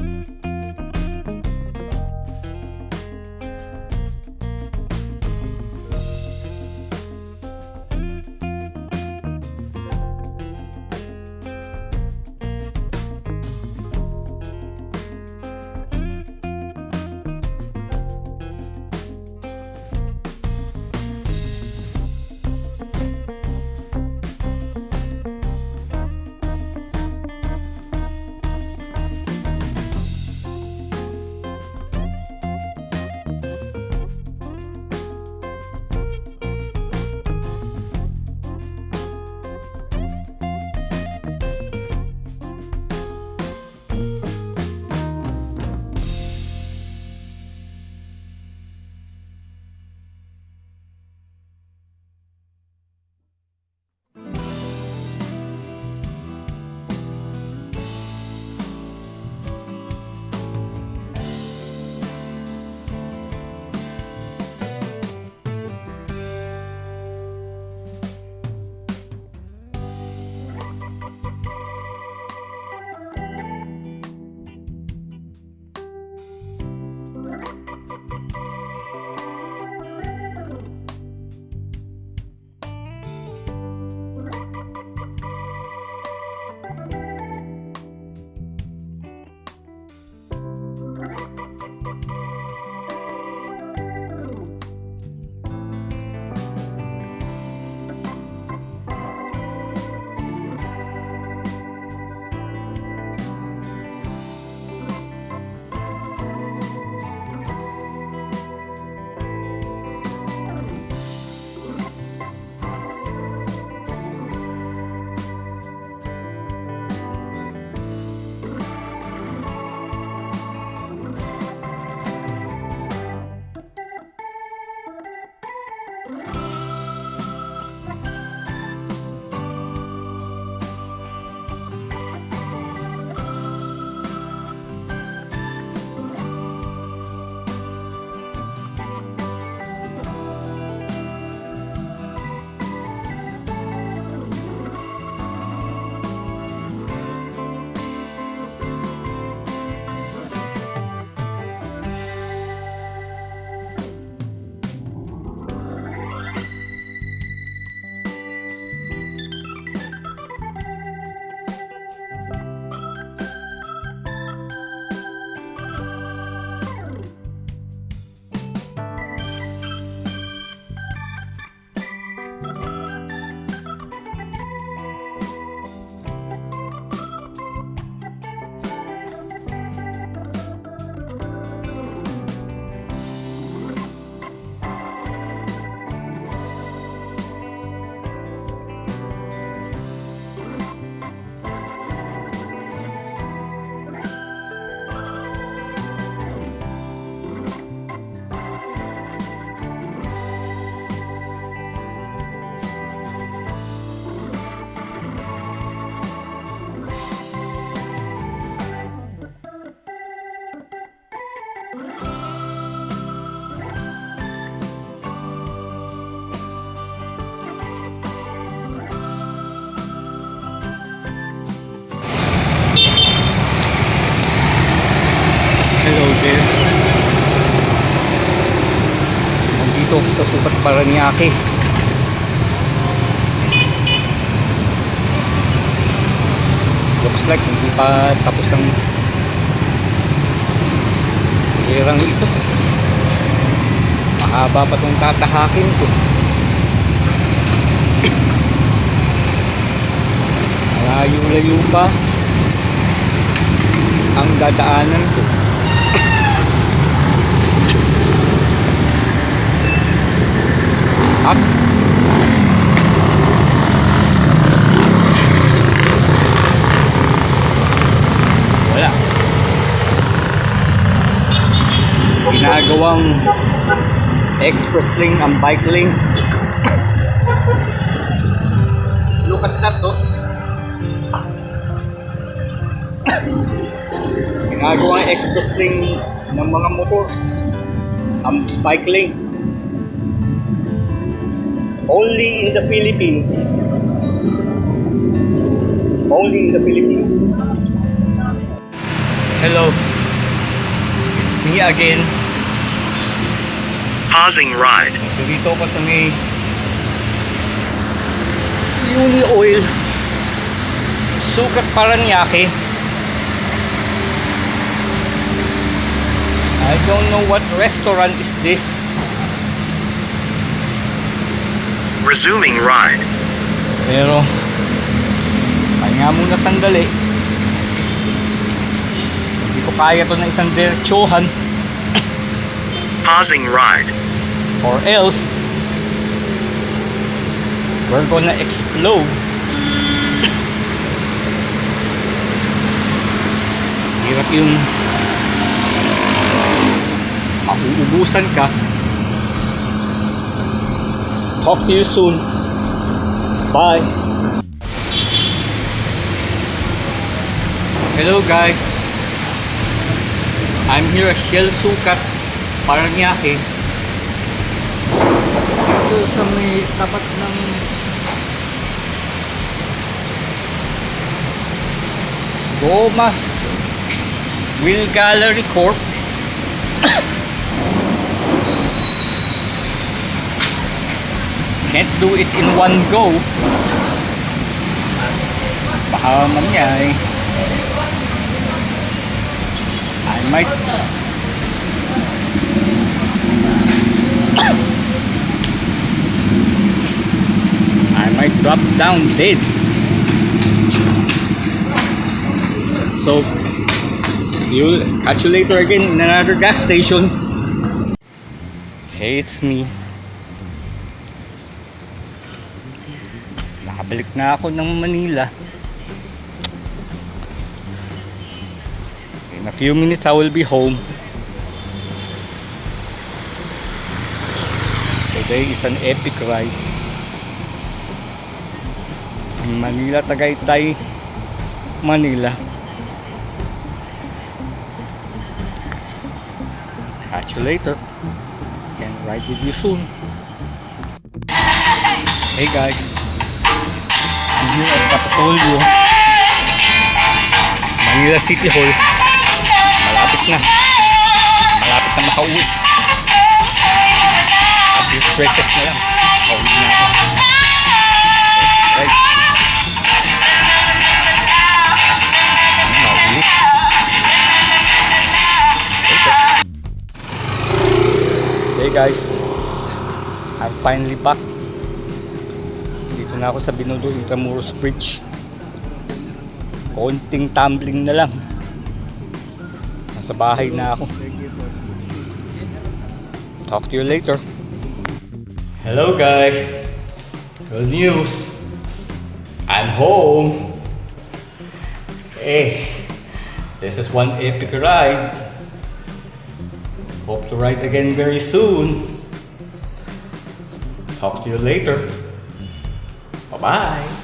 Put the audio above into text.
you Paranaque. Looks like hindi pa tapos ang hirang ito. Mahaba pa itong tatahakin ko. Malayo-layo pa ang dadaanan ko. Wala. Ginagawang express lane ang bike lane. Look at that, oh. Ginagawang express lane ng mga motor ang bike lane. Only in the Philippines. Only in the Philippines. Hello. It's me again. Pausing ride. Dito ko sa may Uni Oil Sukat Paranaque I don't know what restaurant is this Resuming ride. Pero Pahinga muna sandali Hindi ko kaya to na isang diretsuhan Pausing ride. or else we're gonna explode hirap yung mauubusan ka talk to you soon. Bye. Hello guys. I'm here at Shell Sukat Paranaque. Ito sa may tapat ng Gomas Wheel Gallery Corp Can't do it in one go Baka mangyay I might I might drop down dead. So, you'll catch you later again in another gas station. It's me. Nakabalik na ako ng Manila. In a few minutes, I will be home. Today is an epic ride. Manila, Tagaytay, Manila. Catch you later. Can ride with you soon. Hey guys. Here at Capitolio. Manila City Hall. Malapit na. Malapit na makauwi. A few stretches na lang. Makauwi na ako. Hey guys, I'm finally back. Na ako sa Binondo Intramuros Bridge. Konting tumbling na lang. Nasa bahay na ako. Talk to you later. Hello guys. Good news. I'm home. Hey, this is one epic ride. Hope to ride again very soon. Talk to you later. Bye-bye.